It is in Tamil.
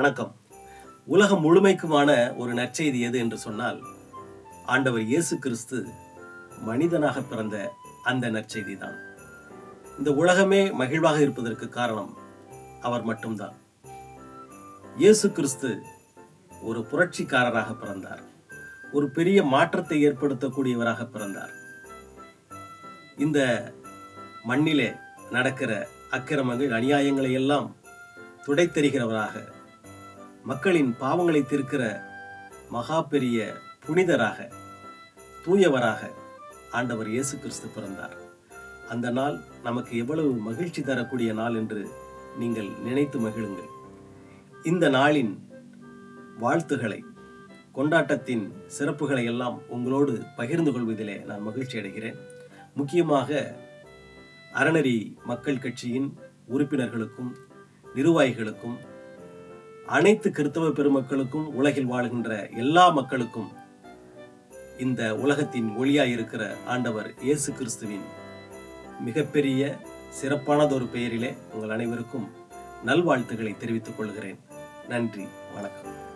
வணக்கம். உலகம் முழுமைக்குமான ஒரு நற்செய்தி எது என்று சொன்னால் ஆண்டவர் இயேசு கிறிஸ்து மனிதனாக பிறந்த அந்த நற்செய்தி தான். இந்த உலகமே மகிழ்வாக இருப்பதற்கு காரணம் அவர் மட்டும்தான். இயேசு கிறிஸ்து ஒரு புரட்சிக்காரராக பிறந்தார். ஒரு பெரிய மாற்றத்தை ஏற்படுத்தக்கூடியவராக பிறந்தார். இந்த மண்ணிலே நடக்கிற அக்கிரமங்கள் அநியாயங்களை எல்லாம் துடைத்தெறிகிறவராக மக்களின் பாவங்களை தீர்க்கிற மகா பெரிய புனிதராக தூயவராக ஆண்டவர் இயேசு கிறிஸ்து பிறந்தார். அந்த நாள் நமக்கு எவ்வளவு மகிழ்ச்சி தரக்கூடிய நாள் என்று நீங்கள் நினைத்து மகிழுங்கள். இந்த நாளின் வாழ்த்துக்களை கொண்டாட்டத்தின் சிறப்புகளை எல்லாம் உங்களோடு பகிர்ந்து கொள்வதிலே நான் மகிழ்ச்சி அடைகிறேன். முக்கியமாக அறநெறி மக்கள் கட்சியின் உறுப்பினர்களுக்கும் நிர்வாகிகளுக்கும் அனைத்து கிறிஸ்தவ பெருமக்களுக்கும் உலகில் வாழுகின்ற எல்லா மக்களுக்கும் இந்த உலகத்தின் ஒளியாய் இருக்கிற ஆண்டவர் இயேசு கிறிஸ்துவின் மிகப்பெரிய சிறப்பானதொரு பெயரிலே உங்கள் அனைவருக்கும் நல்வாழ்த்துக்களை தெரிவித்துக் கொள்கிறேன். நன்றி வணக்கம்.